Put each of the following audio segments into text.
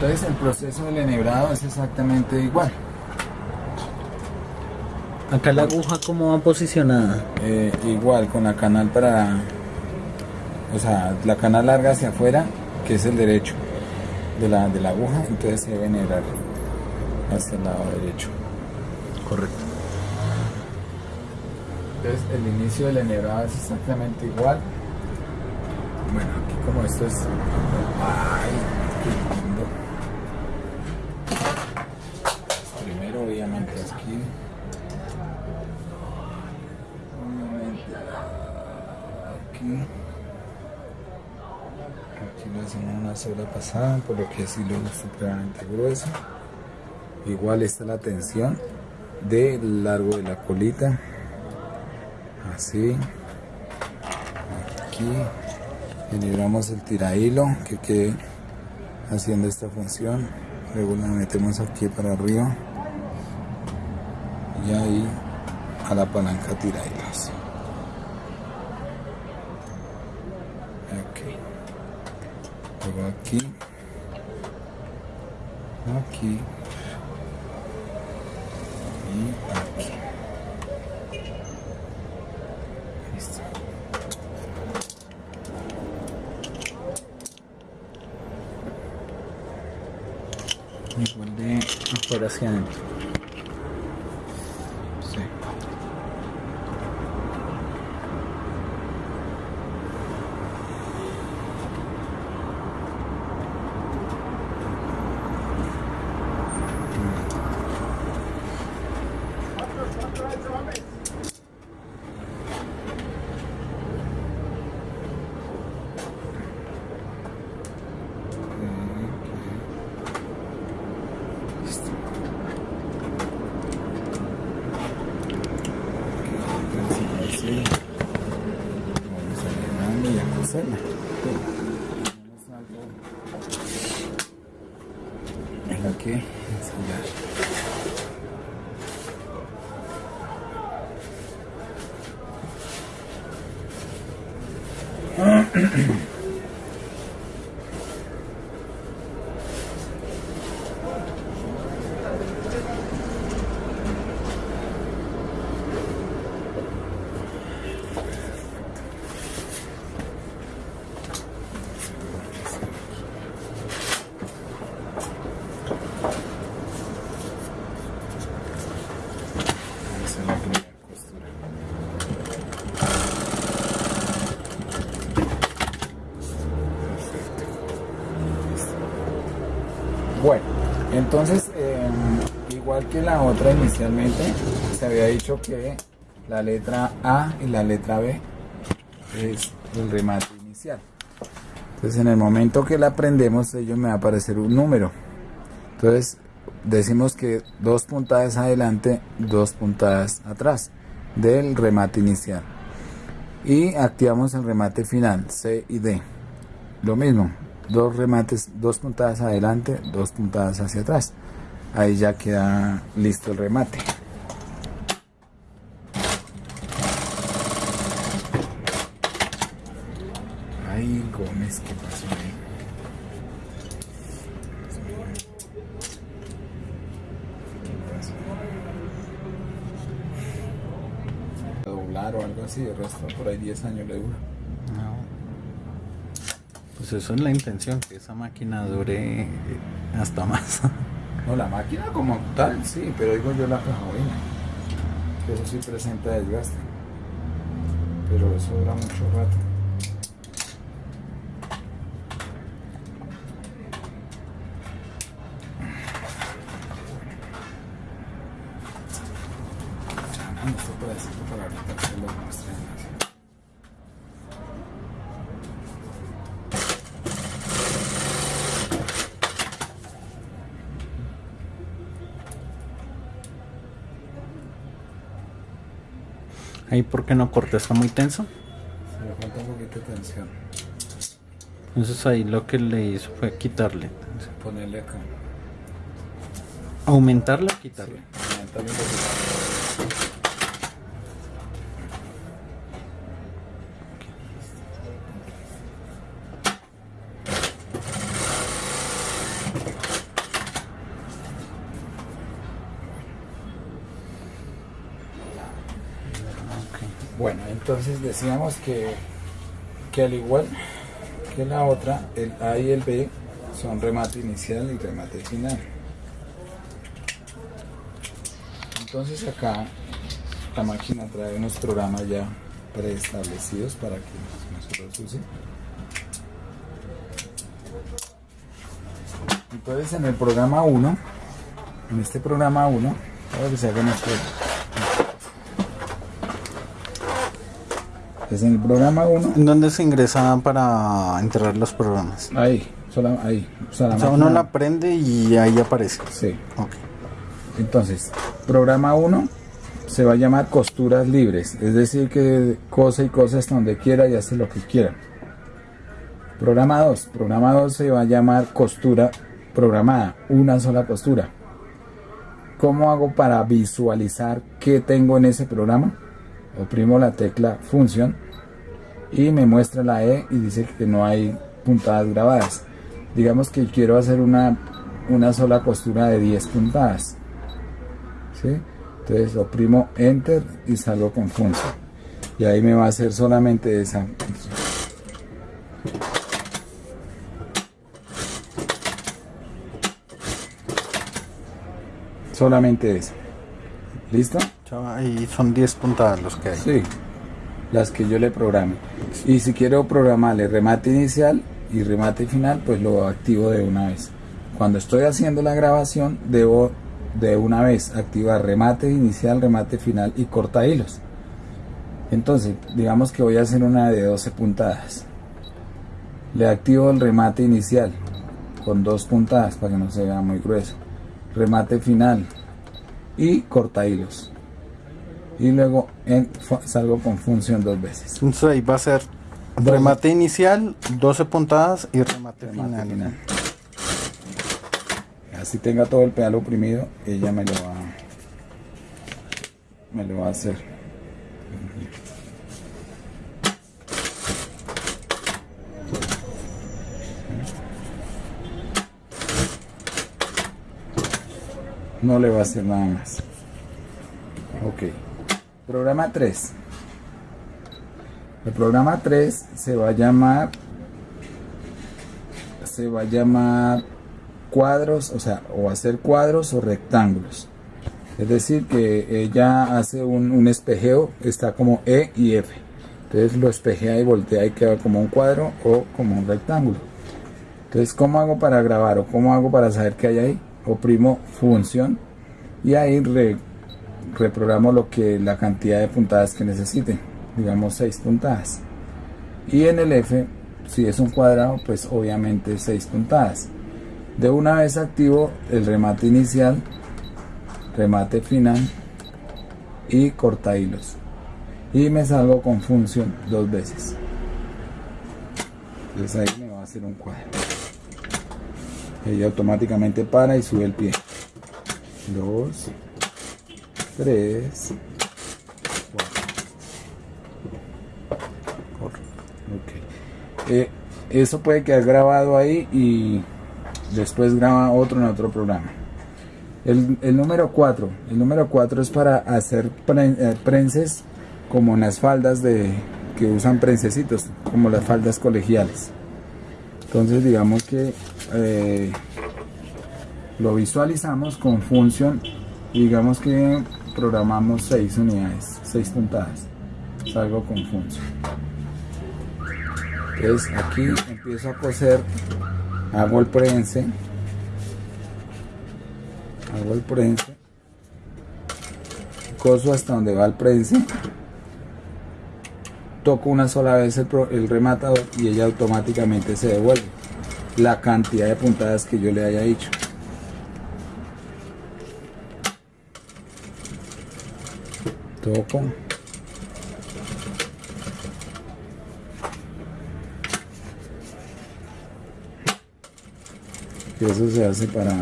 entonces el proceso del enhebrado es exactamente igual. Acá la aguja cómo va posicionada. Eh, igual con la canal para, o sea, la canal larga hacia afuera, que es el derecho de la, de la aguja, entonces se debe enhebrar hacia el lado derecho. Correcto. Entonces el inicio del enhebrado es exactamente igual. Bueno, aquí como esto es... ¡Ay! ¡Qué lindo! Primero obviamente aquí... Obviamente aquí... Aquí le hacemos una sola pasada, por lo que es hilo supremamente grueso. Igual está la tensión del largo de la colita. Así. Aquí. Generamos el tirahilo que quede haciendo esta función. Luego la metemos aquí para arriba y ahí a la palanca tirahilos ok. Luego aquí. Aquí. Y aquí. Listo. Igual de afuera hacia adentro. Inicialmente, se había dicho que la letra A y la letra B es el remate inicial. Entonces, en el momento que la prendemos, ello me va a aparecer un número. Entonces, decimos que dos puntadas adelante, dos puntadas atrás del remate inicial. Y activamos el remate final, C y D. Lo mismo, dos remates, dos puntadas adelante, dos puntadas hacia atrás. Ahí ya queda listo el remate. Ay, Gómez, ¿qué pasó ahí? Doblar o algo así, el resto por ahí 10 años le dura. No. Pues eso es la intención, que esa máquina dure hasta más. No, la máquina como tal, sí, pero digo yo la. Que eso sí presenta desgaste. Pero eso dura mucho rato. Llama este pedacito para ahorita que lo muestren. Ahí, ¿por qué no corta? ¿Está muy tenso? Se le falta un poquito de tensión. Entonces ahí lo que le hizo fue quitarle. Ponerle acá. Aumentarla, quitarle. Sí, aumentarle un poquito. Decíamos que, que al igual que la otra, el A y el B son remate inicial y remate final. Entonces acá la máquina trae unos programas ya preestablecidos para que nosotros usemos. Entonces en el programa 1, en este programa 1, para que se hagan esto. Es en el programa 1. ¿En dónde se ingresa para entrar los programas? Ahí, sola, ahí. O sea, uno la prende y ahí aparece. Sí. Ok. Entonces, programa 1 se va a llamar costuras libres, es decir, que cosa y cosa hasta donde quiera y hace lo que quiera. Programa 2, programa 2 se va a llamar costura programada, una sola costura. ¿Cómo hago para visualizar qué tengo en ese programa? Oprimo la tecla función y me muestra la E y dice que no hay puntadas grabadas. Digamos que quiero hacer una, una sola costura de 10 puntadas. ¿sí? Entonces oprimo enter y salgo con función. Y ahí me va a hacer solamente esa. Solamente esa. ¿Listo? Y son 10 puntadas los que hay. Sí, las que yo le programe. Y si quiero programarle remate inicial y remate final, pues lo activo de una vez. Cuando estoy haciendo la grabación, debo de una vez activar remate inicial, remate final y corta hilos. Entonces, digamos que voy a hacer una de 12 puntadas. Le activo el remate inicial con dos puntadas para que no se vea muy grueso. Remate final y corta hilos. Y luego salgo con función dos veces. Entonces ahí va a ser remate inicial, 12 puntadas y remate, final así tenga todo el pedal oprimido, ella me lo va, me lo va a hacer. No le va a hacer nada más. Ok. Programa 3. El programa 3 se va a llamar se va a llamar cuadros, o sea, o hacer cuadros o rectángulos. Es decir, que ella hace un, espejeo, está como E y F. Entonces lo espejea y voltea y queda como un cuadro o como un rectángulo. Entonces, ¿cómo hago para grabar o cómo hago para saber qué hay ahí? Oprimo función y ahí reprogramo lo que la cantidad de puntadas que necesite. Digamos 6 puntadas. Y en el F, si es un cuadrado, pues obviamente 6 puntadas. De una vez activo el remate inicial, remate final y corta hilos. Y me salgo con función dos veces. Entonces ahí me va a hacer un cuadro. Ella automáticamente para y sube el pie. Dos, tres, cuatro. Eh, eso puede quedar grabado ahí y después graba otro en otro programa. El, número 4, el número 4 es para hacer eh, prenses como en las faldas de que usan prensecitos, como las faldas colegiales. Entonces digamos que eh, lo visualizamos con función digamos que programamos 6 unidades, 6 puntadas. Salgo con función. Entonces aquí empiezo a coser hago el prense. Hago el prense. Coso hasta donde va el prense. Toco una sola vez el, rematador y ella automáticamente se devuelve. La cantidad de puntadas que yo le haya dicho eso se hace para,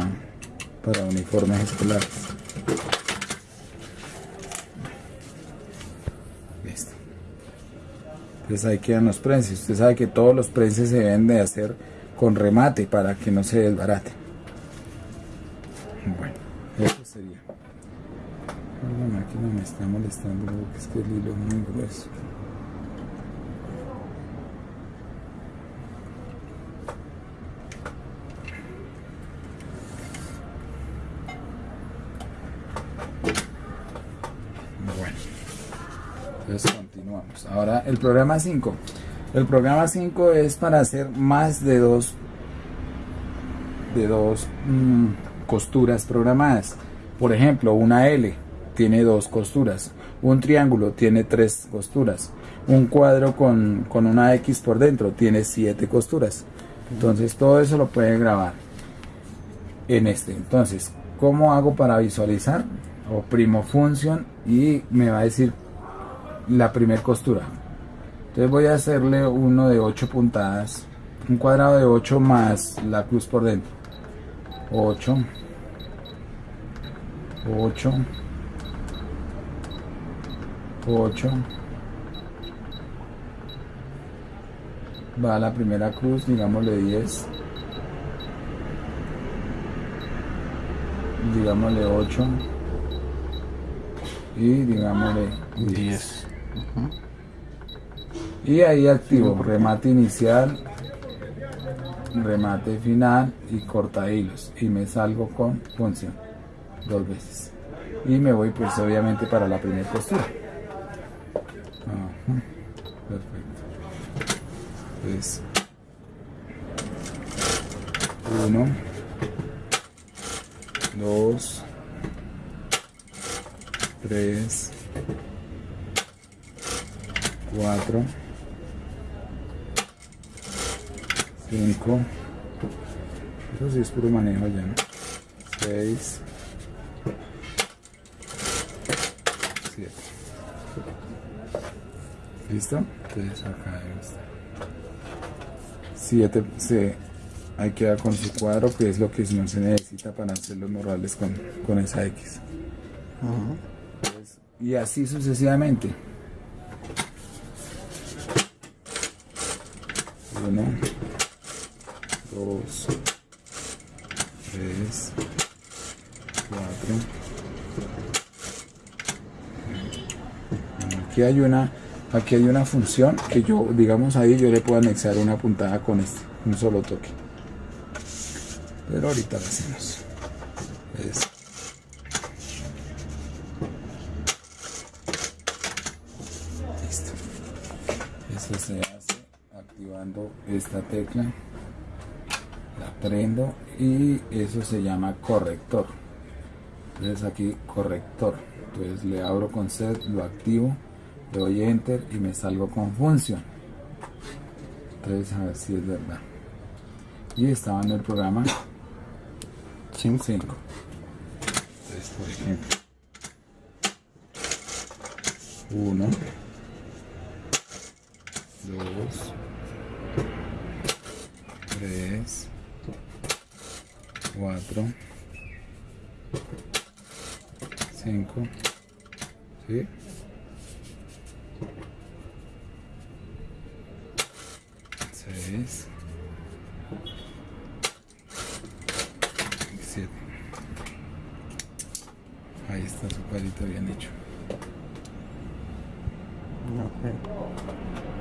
para uniformes escolares. Listo. Entonces ahí quedan los prenses. Usted sabe que todos los prenses se deben de hacer con remate para que no se desbarate. Bueno, eso sería máquina me está molestando porque es que el hilo es muy grueso. Bueno entonces continuamos. Ahora el programa 5 el programa 5 es para hacer más de dos de dos mm, costuras programadas. Por ejemplo una L tiene dos costuras, un triángulo tiene tres costuras, un cuadro con, con una X por dentro tiene siete costuras. Entonces todo eso lo puede grabar en este. Entonces, ¿cómo hago para visualizar? Oprimo función y me va a decir la primer costura. Entonces voy a hacerle uno de 8 puntadas, un cuadrado de 8 más la cruz por dentro. 8, 8, 8. Va la primera cruz, digámosle 10. Digámosle 8. Y digámosle 10. Y ahí activo remate inicial, remate final y corta hilos. Y me salgo con función dos veces. Y me voy pues obviamente para la primera postura. Pues. 1, 2, 3, 4, 5, eso sí es puro manejo ya, 6, 7. ¿Listo? Entonces acá. 7 se ahí queda con su cuadro que es lo que no se necesita para hacer los morrales con, con esa X. Entonces, y así sucesivamente. 1, 2, 3, 4. Aquí hay una aquí hay una función que yo digamos ahí yo le puedo anexar una puntada con este un solo toque. Pero ahorita lo hacemos. Es- listo. Eso se hace activando esta tecla. La prendo y eso se llama corrector. Entonces aquí corrector. Entonces le abro con set lo activo le doy enter y me salgo con función entonces a ver si es verdad y estaba en el programa 5. 5 entonces por ejemplo 1 2 3 4 5 ¿sí? 6 7 ahí está su palito bien hecho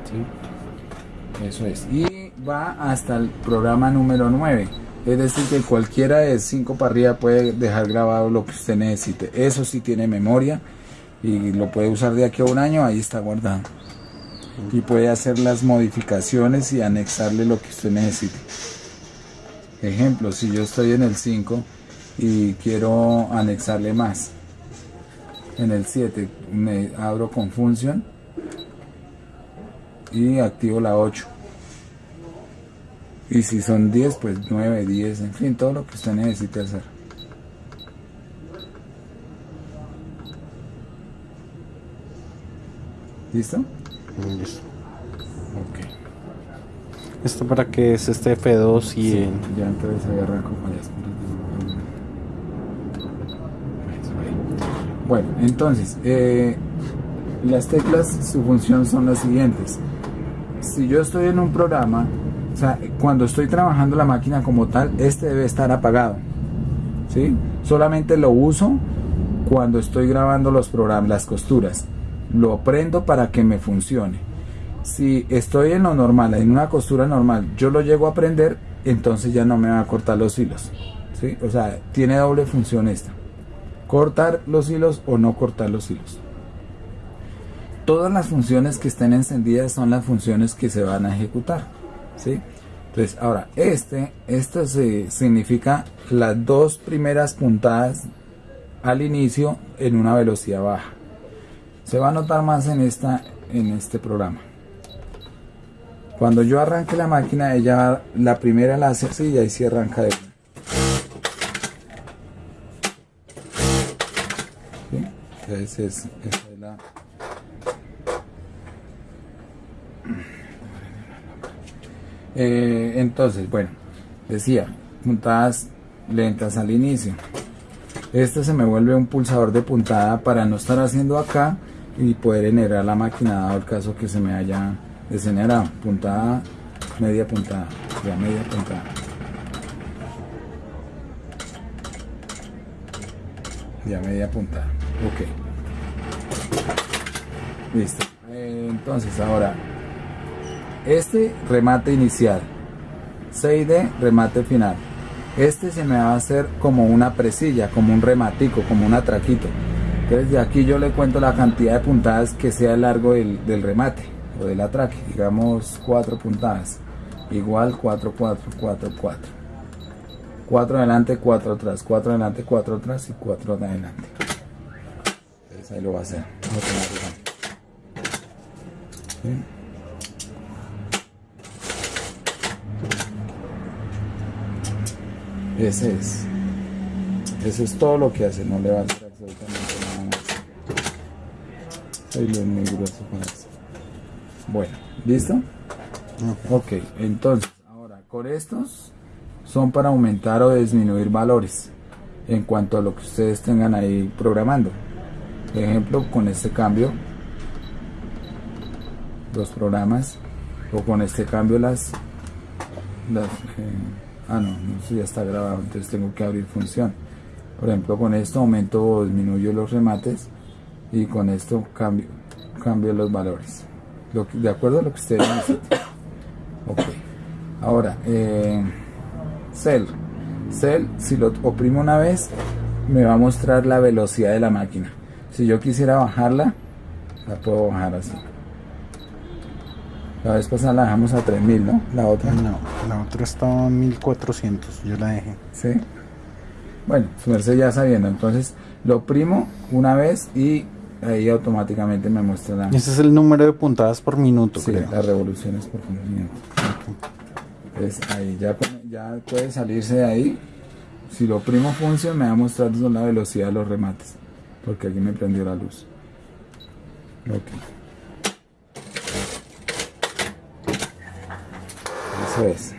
¿sí? Eso es. Y va hasta el programa número 9. Es decir, que cualquiera de 5 para arriba puede dejar grabado lo que usted necesite. Eso sí tiene memoria y lo puede usar de aquí a un año, ahí está guardado. Y puede hacer las modificaciones y anexarle lo que usted necesite. Ejemplo, si yo estoy en el 5 y quiero anexarle más. En el 7 me abro con función y activo la 8. Y si son 10, pues 9, 10, en fin, todo lo que usted necesite hacer. ¿Listo? Listo. Ok. Esto para que es este F2 y Sí, en- ya entonces las- Eso ahí. Bueno, entonces, eh, las teclas, su función son las siguientes. Si yo estoy en un programa, o sea, cuando estoy trabajando la máquina como tal, este debe estar apagado. ¿Sí? Solamente lo uso cuando estoy grabando los programas, las costuras. Lo prendo para que me funcione. Si estoy en lo normal, en una costura normal, yo lo llego a prender, entonces ya no me va a cortar los hilos. ¿sí? O sea, tiene doble función esta. Cortar los hilos o no cortar los hilos. Todas las funciones que estén encendidas son las funciones que se van a ejecutar. ¿sí? Entonces, ahora, este, esto se, significa las dos primeras puntadas al inicio en una velocidad baja. Se va a notar más en, esta, en este programa. Cuando yo arranque la máquina, ella la primera la hace así y ahí sí arranca de Entonces, esa es la... Eh, entonces, bueno, decía, puntadas lentas al inicio. Este se me vuelve un pulsador de puntada para no estar haciendo acá y poder generar la máquina dado el caso que se me haya degenerado. Puntada, media puntada, ya media puntada. Ya media puntada. Ok. Listo. entonces ahora, este remate inicial. 6D, remate final. Este se me va a hacer como una presilla, como un rematico, como un atraquito. Entonces de aquí yo le cuento la cantidad de puntadas que sea el largo del, del remate o del atraque. Digamos 4 puntadas. Igual 4, 4, 4, 4. 4 adelante, 4 atrás. 4 adelante, 4 atrás y 4 adelante. Entonces ahí lo va a hacer. ¿Sí? Ese es. Eso es todo lo que hace, no le va a hacer absolutamente nada más. Ahí lo muy grueso con eso. Bueno, ¿listo? Ok, entonces, ahora con estos son para aumentar o disminuir valores en cuanto a lo que ustedes tengan ahí programando. Por ejemplo, con este cambio, los programas, o con este cambio las, las eh, ah no, eso ya está grabado, entonces tengo que abrir función. Por ejemplo, con esto aumento o disminuyo los remates y con esto cambio, cambio los valores. de acuerdo a lo que ustedes necesiten. Ok. Ahora, eh, Cell. Cell, si lo oprimo una vez, me va a mostrar la velocidad de la máquina. Si yo quisiera bajarla, la puedo bajar así. La vez pasada la dejamos a 3000, ¿no? La otra. No, la otra estaba a 1400, yo la dejé. Sí. Bueno, su merced ya sabiendo, entonces lo primo una vez y ahí automáticamente me muestra la... Ese es el número de puntadas por minuto, sí, las revoluciones por minuto. Entonces ahí ya, ya puede salirse de ahí. Si lo primo función me va a mostrar la velocidad de los remates, porque aquí me prendió la luz. Ok. Es.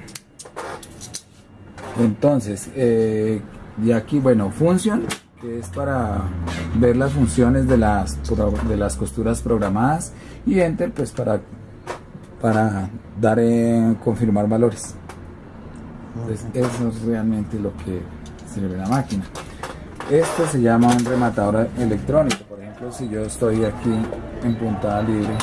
Entonces, eh, y aquí, bueno, función, que es para ver las funciones de las, de las costuras programadas, y enter, pues para, para dar en confirmar valores. eso es realmente lo que sirve la máquina. Esto se llama un rematador electrónico. Por ejemplo, si yo estoy aquí en puntada libre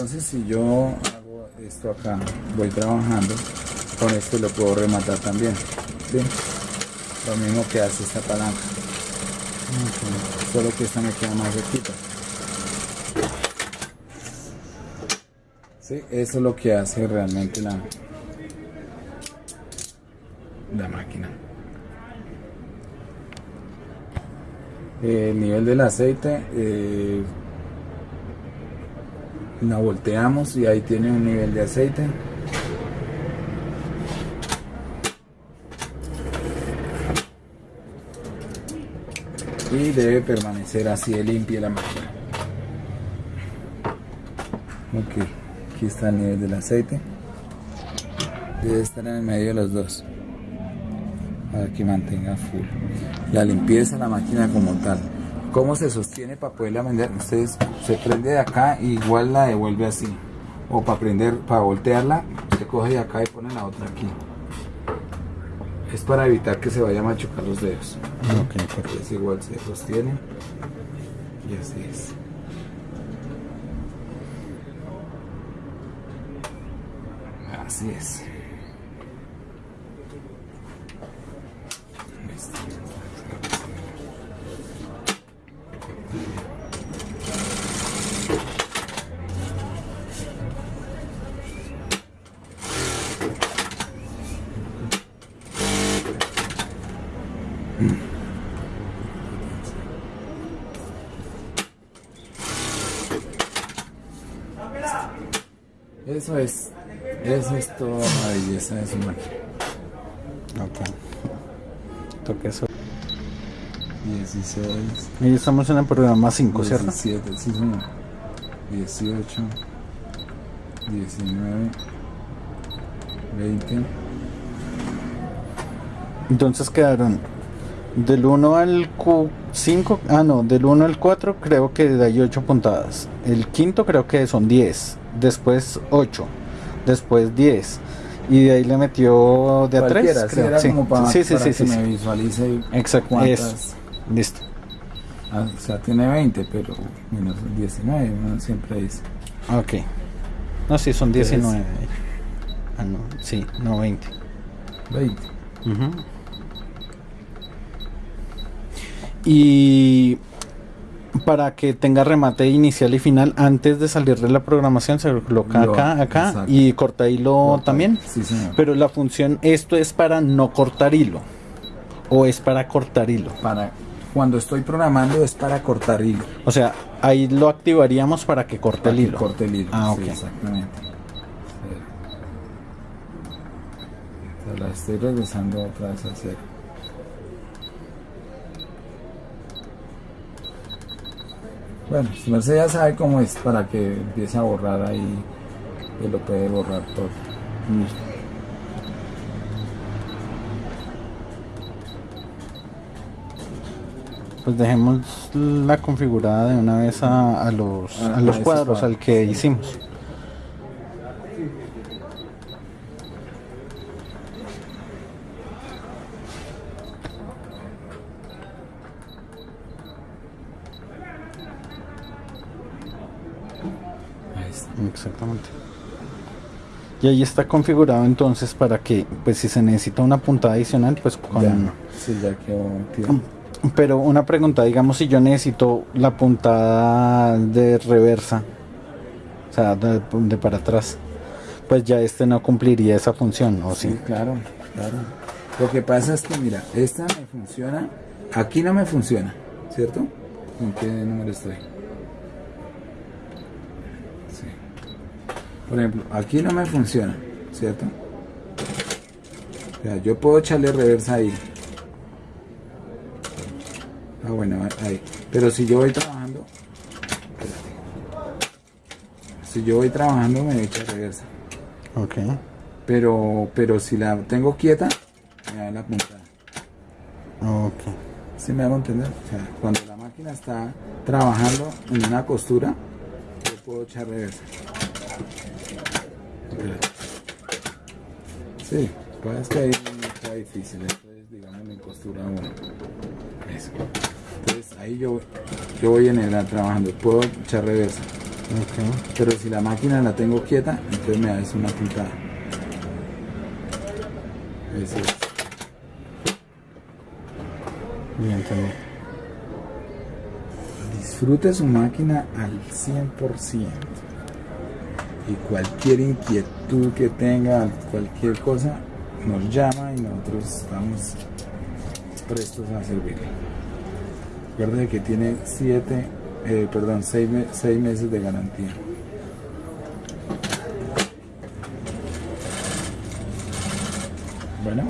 Entonces si yo hago esto acá, voy trabajando, con esto lo puedo rematar también. Lo mismo que hace esta palanca. Solo que esta me queda más recta. Sí, eso es lo que hace realmente la, la máquina. El nivel del aceite eh, la volteamos y ahí tiene un nivel de aceite. Y debe permanecer así de limpia la máquina. Ok aquí está el nivel del aceite. Debe estar en el medio de los dos. Para que mantenga full la limpieza de la máquina como tal cómo se sostiene para poderla vender ustedes se prende de acá y igual la devuelve así. O para prender para voltearla se coge de acá y pone la otra aquí. Es para evitar que se vaya a machucar los dedos. Ok es igual se sostiene. Y así es. Así es. Listo. Eso es, eso es toda la belleza de su máquina. Ok. Toque eso. 16, Y estamos en el programa 5, ¿cierto? 17, sí señor. 18, 19, 20. Entonces quedaron del 1 al Q5, ah no, del 1 al 4 creo que hay 8 puntadas. El quinto creo que son 10, después 8, después 10. Y de ahí le metió de a 3. Cualquiera, sí, era como para, sí, sí, para sí, que sí, me sí. visualice Exacto, eso. Listo. Ah, o sea, tiene 20, pero menos 19, uno siempre dice. Ok. No, sí, son Entonces- 19. Ah, no, sí, no 20. 20. Ujú. Y para que tenga remate inicial y final, antes de salir de la programación, se coloca Lo- acá, acá exacto. y corta hilo Corta. también. Sí, señor. Pero la función, esto es para no cortar hilo. O es para cortar hilo. Para, cuando estoy programando es para cortar hilo. O sea, ahí lo activaríamos para que corte Para el hilo. Corte el hilo. Ah, sí, ok. exactamente. La estoy regresando otra vez a Bueno, si Mercedes ya sabe cómo es para que empiece a borrar ahí, que lo puede borrar todo. Pues dejemos la configurada de una vez a, a los, Ah, a los cuadros, cuadro. al que hicimos. Ahí está. Exactamente. Y ahí está configurado entonces para que, pues si se necesita una puntada adicional, pues con... Ya, sí, ya quedó. Pero una pregunta, digamos si yo necesito la puntada de reversa, o sea, de, de para atrás, pues ya este no cumpliría esa función, ¿o Sí, sí? claro, claro. Lo que pasa es que, mira, esta me funciona, aquí no me funciona, ¿cierto? ¿En qué número estoy? Por ejemplo, aquí no me funciona, ¿cierto? O sea, yo puedo echarle reversa ahí. Ah, bueno, ahí. Pero si yo voy trabajando, espérate. Si yo voy trabajando, me echa reversa. Ok. Pero, pero si la tengo quieta, me da la puntada. Ok. ¿Sí me hago entender? O sea, cuando la máquina está trabajando en una costura, yo puedo echar reversa. Sí, pues es que ahí está difícil. Esto es, digamos, en costura 1. Eso. Entonces ahí yo, yo voy en el trabajando, puedo echar reversa. Ok. Pero si la máquina la tengo quieta, entonces me da es una puntada. Eso es. Bien, entendí. Disfrute su máquina al 100%. Cualquier inquietud que tenga, cualquier cosa, nos llama y nosotros estamos prestos a servirle. Recuerde que tiene 7, perdón, 6 meses de garantía. Bueno.